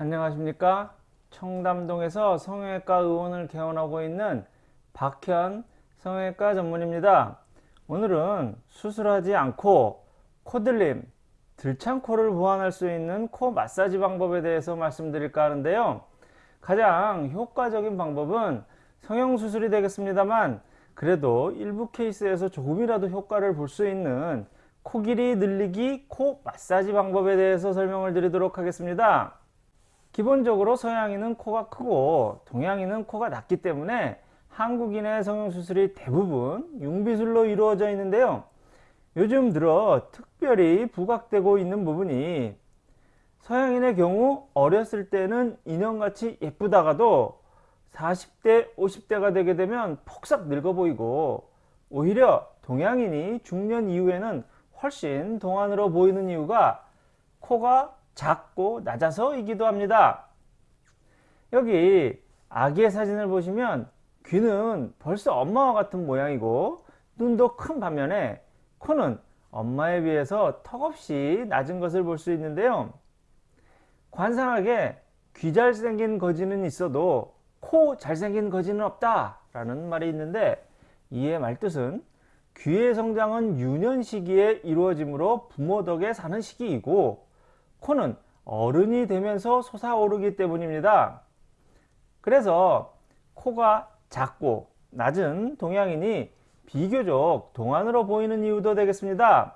안녕하십니까? 청담동에서 성형외과 의원을 개원하고 있는 박현 성형외과 전문입니다. 오늘은 수술하지 않고 코들림 들창코를 보완할 수 있는 코 마사지 방법에 대해서 말씀드릴까 하는데요. 가장 효과적인 방법은 성형수술이 되겠습니다만 그래도 일부 케이스에서 조금이라도 효과를 볼 수 있는 코 길이 늘리기 코 마사지 방법에 대해서 설명을 드리도록 하겠습니다 기본적으로 서양인은 코가 크고 동양인은 코가 낮기 때문에 한국인의 성형수술이 대부분 융비술로 이루어져 있는데요. 요즘 들어 특별히 부각되고 있는 부분이 서양인의 경우 어렸을 때는 인형같이 예쁘다가도 40대 50대가 되게 되면 폭삭 늙어 보이고 오히려 동양인이 중년 이후에는 훨씬 동안으로 보이는 이유가 코가 작고 낮아서이기도 합니다. 여기 아기의 사진을 보시면 귀는 벌써 엄마와 같은 모양이고 눈도 큰 반면에 코는 엄마에 비해서 턱없이 낮은 것을 볼 수 있는데요. 관상하게 귀 잘생긴 거지는 있어도 코 잘생긴 거지는 없다 라는 말이 있는데 이의 말뜻은 귀의 성장은 유년 시기에 이루어지므로 부모 덕에 사는 시기이고 코는 어른이 되면서 솟아오르기 때문입니다. 그래서 코가 작고 낮은 동양인이 비교적 동안으로 보이는 이유도 되겠습니다.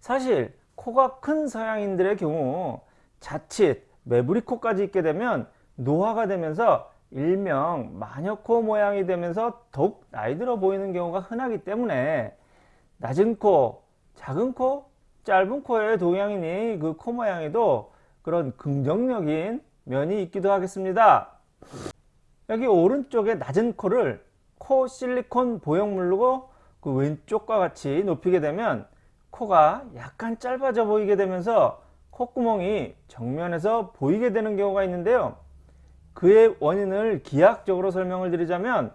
사실 코가 큰 서양인들의 경우 자칫 매부리코까지 있게 되면 노화가 되면서 일명 마녀코 모양이 되면서 더욱 나이 들어 보이는 경우가 흔하기 때문에 낮은 코, 작은 코, 짧은 코의 동양인이 그 코 모양에도 그런 긍정적인 면이 있기도 하겠습니다. 여기 오른쪽에 낮은 코를 코 실리콘 보형물로 그 왼쪽과 같이 높이게 되면 코가 약간 짧아져 보이게 되면서 콧구멍이 정면에서 보이게 되는 경우가 있는데요. 그의 원인을 기하학적으로 설명을 드리자면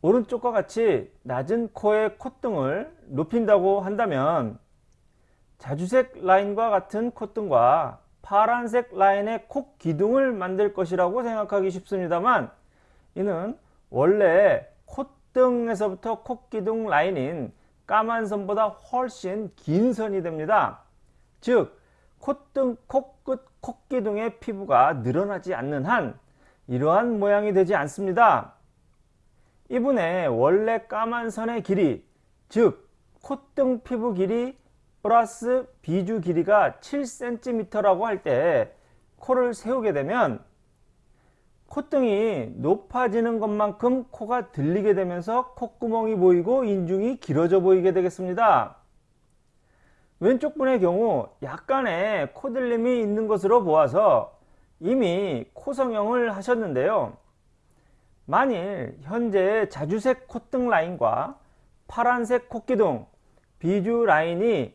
오른쪽과 같이 낮은 코의 콧등을 높인다고 한다면 자주색 라인과 같은 콧등과 파란색 라인의 콧 기둥을 만들 것이라고 생각하기 쉽습니다만 이는 원래 콧등에서부터 콧기둥 라인인 까만 선보다 훨씬 긴 선이 됩니다. 즉 콧등, 코끝, 콧기둥의 피부가 늘어나지 않는 한 이러한 모양이 되지 않습니다. 이분의 원래 까만 선의 길이 즉 콧등 피부 길이 플러스 비주 길이가 7cm라고 할 때 코를 세우게 되면 콧등이 높아지는 것만큼 코가 들리게 되면서 콧구멍이 보이고 인중이 길어져 보이게 되겠습니다. 왼쪽 분의 경우 약간의 코들림이 있는 것으로 보아서 이미 코 성형을 하셨는데요. 만일 현재 자주색 콧등 라인과 파란색 콧기둥, 비주 라인이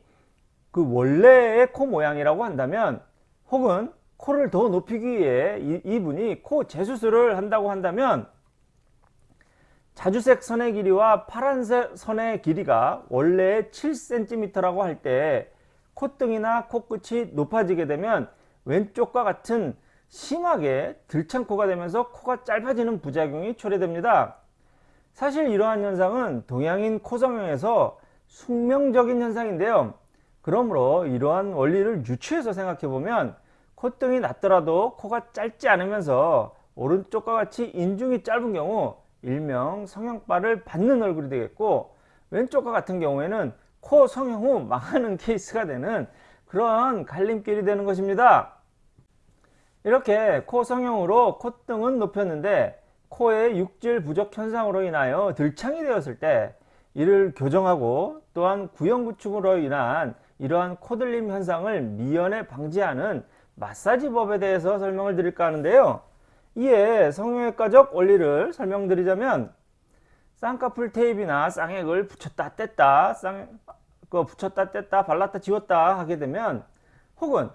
그 원래의 코 모양이라고 한다면 혹은 코를 더 높이기 위해 이, 분이 코 재수술을 한다고 한다면 자주색 선의 길이와 파란색 선의 길이가 원래 7cm라고 할 때 콧등이나 코끝이 높아지게 되면 왼쪽과 같은 심하게 들창코가 되면서 코가 짧아지는 부작용이 초래됩니다. 사실 이러한 현상은 동양인 코성형에서 숙명적인 현상인데요. 그러므로 이러한 원리를 유추해서 생각해 보면 콧등이 낮더라도 코가 짧지 않으면서 오른쪽과 같이 인중이 짧은 경우 일명 성형발을 받는 얼굴이 되겠고 왼쪽과 같은 경우에는 코 성형 후 망하는 케이스가 되는 그런 갈림길이 되는 것입니다. 이렇게 코 성형으로 콧등은 높였는데 코의 육질 부족 현상으로 인하여 들창이 되었을 때 이를 교정하고 또한 구형 구축으로 인한 이러한 코들림 현상을 미연에 방지하는 마사지법에 대해서 설명을 드릴까 하는데요. 이에 성형외과적 원리를 설명드리자면 쌍꺼풀 테이프나 쌍액을 붙였다 뗐다 쌍, 그 붙였다 뗐다 발랐다 지웠다 하게 되면 혹은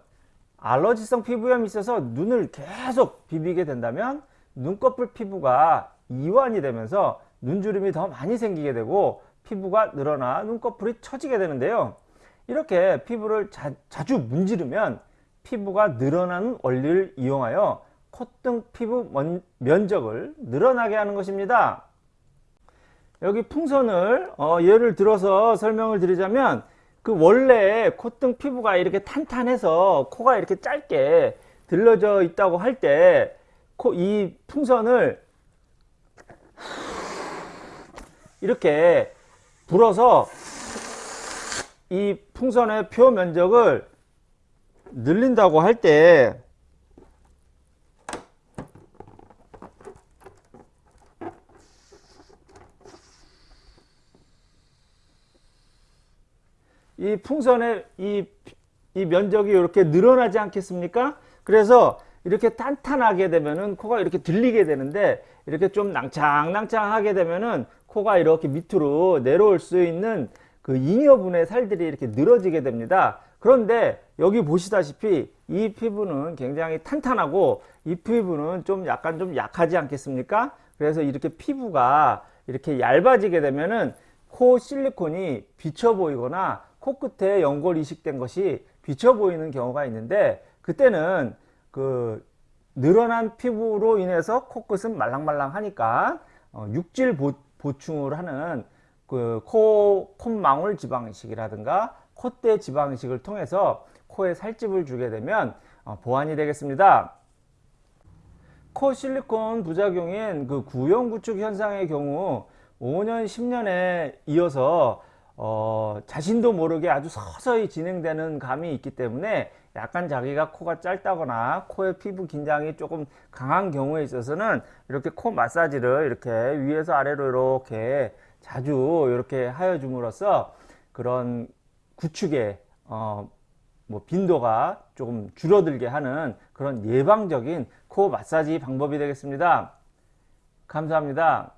알러지성 피부염이 있어서 눈을 계속 비비게 된다면 눈꺼풀 피부가 이완이 되면서 눈주름이 더 많이 생기게 되고 피부가 늘어나 눈꺼풀이 처지게 되는데요. 이렇게 피부를 자, 주 문지르면 피부가 늘어나는 원리를 이용하여 콧등 피부 먼- 면적을 늘어나게 하는 것입니다. 여기 풍선을 어, 예를 들어서 설명을 드리자면 그 원래 콧등 피부가 이렇게 탄탄해서 코가 이렇게 짧게 들러져 있다고 할 때 이 풍선을 이렇게 불어서 이 풍선의 표 면적을 늘린다고 할 때 이 풍선의 이, 이 면적이 이렇게 늘어나지 않겠습니까? 그래서 이렇게 탄탄하게 되면은 코가 이렇게 들리게 되는데 이렇게 좀 낭창낭창하게 되면은 코가 이렇게 밑으로 내려올 수 있는 그 잉여분의 살들이 이렇게 늘어지게 됩니다. 그런데 여기 보시다시피 이 피부는 굉장히 탄탄하고 이 피부는 좀 약간 좀 약하지 않겠습니까? 그래서 이렇게 피부가 이렇게 얇아지게 되면은 코 실리콘이 비쳐 보이거나 코끝에 연골 이식된 것이 비쳐 보이는 경우가 있는데 그때는 그 늘어난 피부로 인해서 코끝은 말랑말랑하니까 어, 육질 보, 보충을 하는 그 코 콧망울 지방이식이라든가 콧대 지방이식을 통해서 코에 살집을 주게 되면 어, 보완이 되겠습니다. 코 실리콘 부작용인 그 구형 구축 현상의 경우 5년, 10년에 이어서 어, 자신도 모르게 아주 서서히 진행되는 감이 있기 때문에 약간 자기가 코가 짧다거나 코의 피부 긴장이 조금 강한 경우에 있어서는 이렇게 코 마사지를 이렇게 위에서 아래로 이렇게 자주 이렇게 하여 줌으로써 그런 구축의 어, 뭐 빈도가 조금 줄어들게 하는 그런 예방적인 코 마사지 방법이 되겠습니다. 감사합니다.